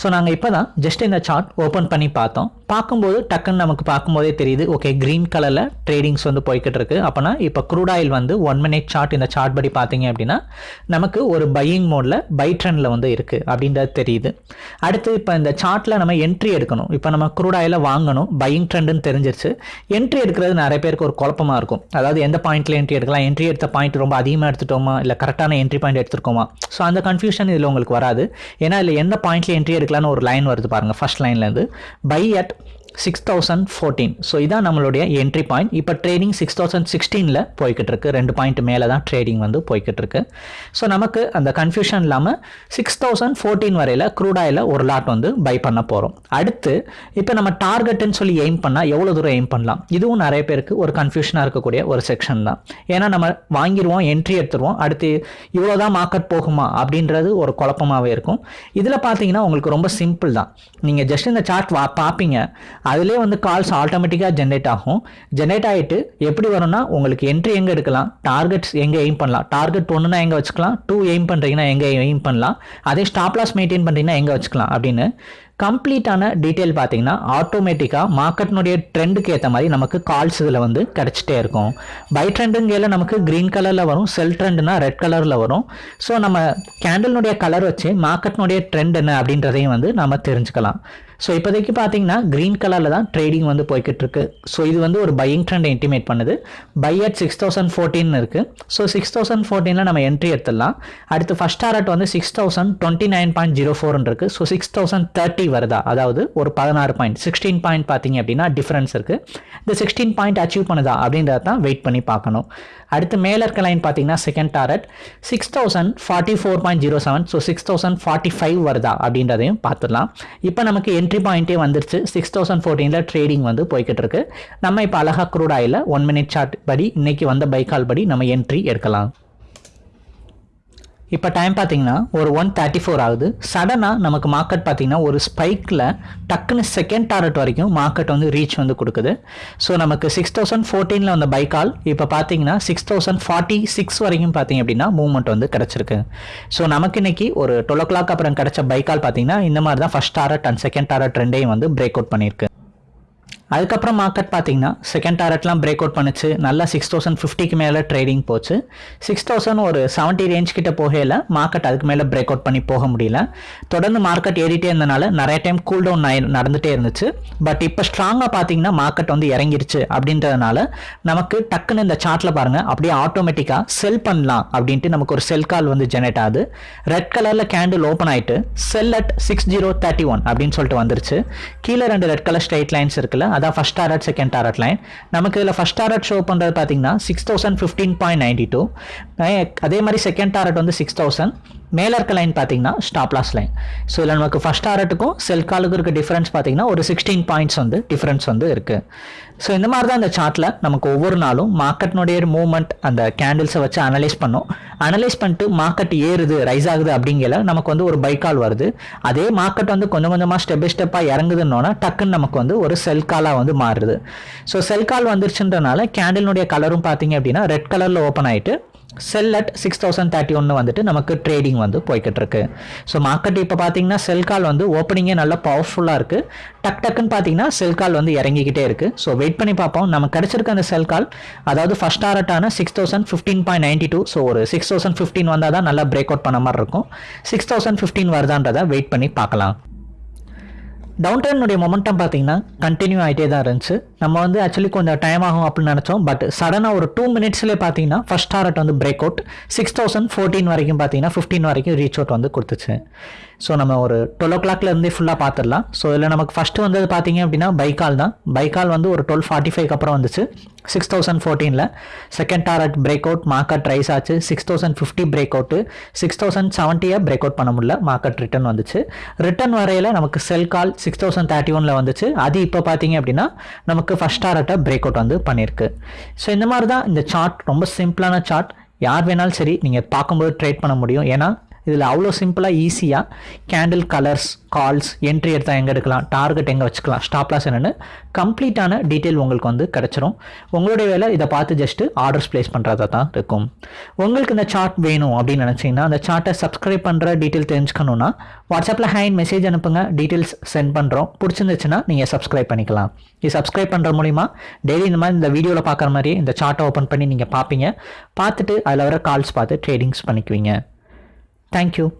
So நாங்கள் இப்போ தான் ஜஸ்ட் இந்த சார்ட் ஓப்பன் பண்ணி பார்த்தோம். பார்க்கும்போது டக்குன்னு நமக்கு பார்க்கும்போதே தெரியுது ஓகே க்ரீன் கலரில் ட்ரேடிங்ஸ் வந்து போய்கிட்டு இருக்கு. அப்போனா இப்போ க்ரூட் ஆயில் வந்து ஒன் மினிட் சார்ட் இந்த சார்ட் படி பார்த்தீங்க அப்படின்னா நமக்கு ஒரு பையிங் மோடில் பை ட்ரெண்டில் வந்து இருக்குது அப்படின்றது தெரியுது. அடுத்து இப்போ இந்த சார்ட்டில் நம்ம என்ட்ரி எடுக்கணும். இப்போ நம்ம க்ரூட் ஆயிலை வாங்கணும் பையிங் ட்ரெண்டுன்னு தெரிஞ்சிருச்சு. என்ட்ரி எடுக்கிறது நிறைய பேருக்கு ஒரு குழப்பமாக இருக்கும். அதாவது எந்த பாயிண்ட்டில் என்ட்ரி எடுக்கலாம்? என்ட்ரி எடுத்த பாயிண்ட் ரொம்ப அதிகமாக எடுத்துட்டோமா? இல்லை கரெக்டான என்ட்ரி பாயிண்ட் எடுத்துருக்கோமா? ஸோ அந்த கன்ஃபியூஷன் இதில் உங்களுக்கு வராது. ஏன்னா இதில் எந்த பாயிண்ட்ல என்ட்ரி எடுக்கலாம்னு ஒரு லைன் வருது பாருங்கள் first லைன்லேருந்து buy at six thousand fourteen so இதான் நம்மளுடைய என்ட்ரி பாயிண்ட் இப்போ ட்ரேடிங் சிக்ஸ் தௌசண்ட் சிக்ஸ்டீனில் போய்கிட்டு இருக்கு ரெண்டு பாயிண்ட் மேலே தான் ட்ரேடிங் வந்து போய்கிட்டு இருக்கு ஸோ நமக்கு அந்த கன்ஃபியூஷன் இல்லாமல் சிக்ஸ் தௌசண்ட் ஃபோர்டீன் வரையில் க்ரூடாயில் ஒரு லாட் வந்து பை பண்ண போகிறோம் அடுத்து இப்போ நம்ம டார்கெட்டுன்னு சொல்லி எய்ம் பண்ணால் எவ்வளோ தூரம் எய்ம் பண்ணலாம்? இதுவும் நிறைய பேருக்கு ஒரு கன்ஃபியூஷனாக இருக்கக்கூடிய ஒரு செக்ஷன் தான். ஏன்னா நம்ம வாங்கிடுவோம் என்ட்ரி எடுத்துருவோம். அடுத்து இவ்வளோ தான் மார்க்கெட் போகுமா? அப்படின்றது ஒரு குழப்பமாகவே இருக்கும். இதில் பார்த்தீங்கன்னா உங்களுக்கு ரொம்ப சிம்பிள் தான். நீங்கள் ஜஸ்ட் இந்த சார்ட் வா பார்ப்பீங்க அதிலே வந்து கால்ஸ் ஆட்டோமேட்டிக்காக ஜென்ரேட் ஆகும். ஜென்ரேட் ஆகிட்டு எப்படி வரும்னா உங்களுக்கு என்ட்ரி எங்கே எடுக்கலாம்? டார்கெட்ஸ் எங்கே எய்ம் பண்ணலாம்? டார்கெட் ஒன்றுனா எங்கே வச்சுக்கலாம்? டூ எய்ம் பண்ணுறீங்கன்னா எங்கே எய்ம் பண்ணலாம்? அதே ஸ்டாப் லாஸ் மெயின்டைன் பண்ணுறீங்கன்னா எங்கே வச்சுக்கலாம்? அப்படின்னு கம்ப்ளீட்டான டீட்டெயில் பார்த்தீங்கன்னா ஆட்டோமேட்டிக்காக மார்க்கெட்னுடைய ட்ரெண்டுக்கு ஏற்ற மாதிரி நமக்கு கால்ஸ் இதில் வந்து கிடச்சிட்டே இருக்கும். பை ட்ரெண்டுங்கையில் நமக்கு க்ரீன் கலரில் வரும் செல் ட்ரெண்டுனா ரெட் கலரில் வரும். ஸோ நம்ம கேண்டலினுடைய கலர் வச்சு மார்க்கெட்னுடைய ட்ரெண்ட் என்ன அப்படின்றதையும் வந்து நம்ம தெரிஞ்சுக்கலாம். ஸோ இப்போதைக்கு பார்த்தீங்கன்னா க்ரீன் கலரில் தான் ட்ரேடிங் வந்து போய்கிட்டு இருக்கு ஸோ இது வந்து ஒரு பையிங் ட்ரெண்ட் இன்டிமேட் பண்ணுது. Buy at six thousand fourteen இருக்குது ஸோ சிக்ஸ் தௌசண்ட் ஃபோர்டீனில் நம்ம என்ட்ரி எடுத்துடலாம். அடுத்து ஃபஸ்ட் டாரட் வந்து six thousand twenty nine point zero ஃபோர்னு இருக்குது ஸோ சிக்ஸ் தௌசண்ட் தேர்ட்டி வருதா? அதாவது ஒரு பதினாறு பாயிண்ட் சிக்ஸ்டீன் பாயிண்ட் பார்த்தீங்க அப்படின்னா டிஃப்ரென்ஸ் இருக்குது இந்த சிக்ஸ்டீன் பாயிண்ட் அச்சீவ் பண்ணுதா? அப்படின்றத தான் வெயிட் பண்ணி பார்க்கணும். அடுத்து மேலே இருக்க லைன் பார்த்தீங்கன்னா second target six thousand forty four point zero seven so six thousand forty five வருதா? அப்படின்றதையும் பார்த்துடலாம். இப்போ நமக்கு என் என்ட்ரி பாயிண்ட்டே வந்துருச்சு. சிக்ஸ் தௌசண்ட் ஃபோர்டீனில் ட்ரேடிங் வந்து போய்கிட்டு இருக்கு நம்ம இப்போ அழகா crude oil one minute chart படி இன்னைக்கு வந்த பைக்கால் படி நம்ம என்ட்ரி எடுக்கலாம். இப்போ டைம் பார்த்தீங்கன்னா ஒரு ஒன் தேர்ட்டி ஃபோர் ஆகுது சடனாக நமக்கு மார்க்கெட் பார்த்தீங்கன்னா ஒரு ஸ்பைக்கில் டக்குன்னு செகண்ட் டாரட் வரைக்கும் மார்க்கெட் வந்து ரீச் வந்து கொடுக்குது. ஸோ நமக்கு சிக்ஸ் தௌசண்ட் ஃபோர்டீனில் வந்த பைக்கால் இப்போ பார்த்தீங்கன்னா சிக்ஸ் தௌசண்ட் ஃபார்ட்டி சிக்ஸ் வரைக்கும் பார்த்தீங்க அப்படின்னா மூவ்மெண்ட் வந்து கிடச்சிருக்கு. ஸோ நமக்கு இன்னைக்கு ஒரு டுவெல் ஓ கிளாக் அப்புறம் கிடச்ச பைக்கால் பார்த்தீங்கன்னா இந்த மாதிரி தான் first target and second target ரெண்டையும் வந்து பிரேக் அவுட் பண்ணியிருக்கு. அதுக்கப்புறம் மார்க்கெட் பார்த்தீங்கன்னா செகண்ட் டாரட்லாம் பிரேக் அவுட் பண்ணிச்சு. நல்லா சிக்ஸ் தௌசண்ட் ஃபிஃப்டிக்கு மேலே ட்ரேடிங் போச்சு. சிக்ஸ் தௌசண்ட் ஒரு செவன்ட்டி ரேஞ்ச் கிட்ட போகையில் மார்க்கெட் அதுக்கு மேலே பிரேக் அவுட் பண்ணி போக முடியல. தொடர்ந்து மார்க்கெட் ஏறிட்டே இருந்தனால நிறைய டைம் கூல் டவுன் நடந்துகிட்டே இருந்துச்சு. பட் இப்போ ஸ்ட்ராங்காக பார்த்தீங்கன்னா மார்க்கெட் வந்து இறங்கிருச்சு அப்படின்றதுனால நமக்கு டக்குன்னு இந்த சார்ட்டில் பாருங்கள் அப்படியே ஆட்டோமேட்டிக்காக செல் பண்ணலாம் அப்படின்ட்டு நமக்கு ஒரு செல் கால் வந்து ஜெனரேட் ஆகுது. ரெட் கலரில் கேண்டில் ஓப்பன் ஆயிட்டு sell at six zero thirty one அப்படின்னு சொல்லிட்டு வந்துருச்சு. கீழே ரெண்டு ரெட் கலர் ஸ்ட்ரைட் லைன்ஸ் இருக்குல்ல அதான் first target second target line நமக்கு இதில் ஃபஸ்ட் டாரட் ஷோ பண்ணுறது பார்த்தீங்கன்னா six thousand fifteen point ninety two அதே மாதிரி செகண்ட் டாரட் வந்து சிக்ஸ் தௌசண்ட் மேலே இருக்க லைன் பார்த்தீங்கன்னா ஸ்டாப் லாஸ் லைன் ஸோ இதில் நமக்கு ஃபஸ்ட் டாரட்டுக்கும் செல் காலுக்கும் இருக்க டிஃப்ரென்ஸ் பார்த்தீங்கன்னா ஒரு சிக்ஸ்டீன் பாயிண்ட்ஸ் வந்து டிஃப்ரென்ஸ் வந்து இருக்குது ஸோ இந்த மாதிரி தான் இந்த சார்ட்டில் நமக்கு ஒவ்வொரு நாளும் மார்க்கெட்னுடைய மூவ்மெண்ட் அந்த கேண்டில்ஸை வச்சு அனலைஸ் பண்ணோம். அனலைஸ் பண்ணிட்டு மார்க்கெட் ஏறுது ரைஸ் ஆகுது அப்படிங்கிற நமக்கு வந்து ஒரு பைக்கால் வருது. அதே மார்க்கெட் வந்து கொஞ்சம் கொஞ்சமாக ஸ்டெப் பை ஸ்டெப்பாக இறங்குதுன்னோன்னா டக்குன்னு நமக்கு வந்து ஒரு செல் காலாக வந்து மாறுது. ஸோ செல் கால் வந்துருச்சுன்றனால கேண்டிலுடைய கலரும் பார்த்தீங்க அப்படின்னா ரெட் கலரில் ஓப்பன் ஆகிட்டு sell at six thousand thirty ஒன்று வந்துட்டு நமக்கு ட்ரேடிங் வந்து போய்கிட்டு இருக்கு ஸோ மார்க்கெட் இப்போ பார்த்தீங்கன்னா செல் கால் வந்து ஓப்பனிங்கே நல்லா பவர்ஃபுல்லாக இருக்குது டக் டக்குன்னு பார்த்தீங்கன்னா செல் கால் வந்து இறங்கிக்கிட்டே இருக்குது ஸோ வெயிட் பண்ணி பார்ப்போம். நம்ம கிடச்சிருக்க அந்த செல் கால் அதாவது first டாரட்டான six thousand fifteen point ninety two so ஒரு சிக்ஸ் தௌசண்ட் ஃபிஃப்டீன் வந்தால் தான் நல்லா பிரேக் அவுட் பண்ண மாதிரி இருக்கும். சிக்ஸ் தௌசண்ட் ஃபிஃப்டீன் வருதான்றதை வெயிட் பண்ணி பார்க்கலாம். டவுன் ட்ரெண்டுடைய மொமெண்டம் பார்த்தீங்கன்னா கண்டினியூ ஆகிட்டே தான் இருந்துச்சு. நம்ம வந்து ஆக்சுவலி கொஞ்சம் டைம் ஆகும் அப்படின்னு நினச்சோம். பட் சடனாக ஒரு டூ மினிட்ஸ்லேயே பார்த்தீங்கன்னா ஃபஸ்ட் டாரட் வந்து break out six thousand fourteen வரைக்கும் பார்த்தீங்கன்னா ஃபிஃப்டீன் வரைக்கும் ரீச் அவுட் வந்து கொடுத்துச்சு. ஸோ நம்ம ஒரு டுவெல் ஓ கிளாக்லேருந்தே ஃபுல்லாக பார்த்துடலாம் ஸோ இதில் நமக்கு ஃபஸ்ட்டு வந்தது பார்த்தீங்க அப்படின்னா பைக்கால் தான். பைக்கால் வந்து ஒரு டுவெல் ஃபார்ட்டி ஃபைவ் அப்புறம் வந்துச்சு. Six thousand ஃபோர்டீனில் second target break out market rise ஆச்சு. Six thousand fifty break out six thousand செவன்ட்டியை break out பண்ண முடியல. மார்க்கெட் ரிட்டர்ன் வந்துச்சு. ரிட்டர்ன் வரையில் நமக்கு sell call six thousand thirty ஒனில் வந்துச்சு. அது இப்போ பார்த்தீங்க அப்படின்னா நமக்கு ஃபஸ்ட் டாரட்டை பிரேக் அவுட் வந்து பண்ணியிருக்கு ஸோ இந்த மாதிரி தான் இந்த சார்ட் ரொம்ப சிம்பிளான சார்ட் யார் வேணாலும் சரி நீங்கள் பார்க்கும்போது ட்ரேட் பண்ண முடியும். ஏன்னா இதில் அவ்வளோ சிம்பிளாக ஈஸியாக கேண்டில் கலர்ஸ் கால்ஸ் என்ட்ரி எடுத்தால் எங்கே எடுக்கலாம் டார்கெட் எங்கே வச்சுக்கலாம் ஸ்டாப் லாஸ் என்னென்னு கம்ப்ளீட்டான டீட்டெயில் உங்களுக்கு வந்து கிடச்சிரும். உங்களுடைய வேலை இதை பார்த்து ஜஸ்ட்டு ஆர்டர்ஸ் ப்ளேஸ் பண்ணுறதா தான் இருக்கும். உங்களுக்கு இந்த சார்ட் வேணும் அப்படின்னு நினச்சிங்கன்னா அந்த சார்ட்டை சப்ஸ்கிரைப் பண்ணுற டீட்டெயில் தெரிஞ்சுக்கணுன்னா வாட்ஸ்அப்பில் ஹேண்ட் மெசேஜ் அனுப்புங்க டீட்டெயில்ஸ் சென்ட் பண்ணுறோம் பிடிச்சிருந்துச்சுன்னா நீங்கள் சப்ஸ்கிரைப் பண்ணிக்கலாம். இது சப்ஸ்கிரைப் பண்ணுற மூலிமா டெய்லி இந்த மாதிரி இந்த வீடியோவில் பார்க்குற மாதிரி இந்த சார்ட்டை ஓப்பன் பண்ணி நீங்கள் பார்ப்பீங்க. பார்த்துட்டு அதில் வர கால்ஸ் பார்த்து ட்ரேடிங்ஸ் பண்ணிக்குவீங்க. Thank you.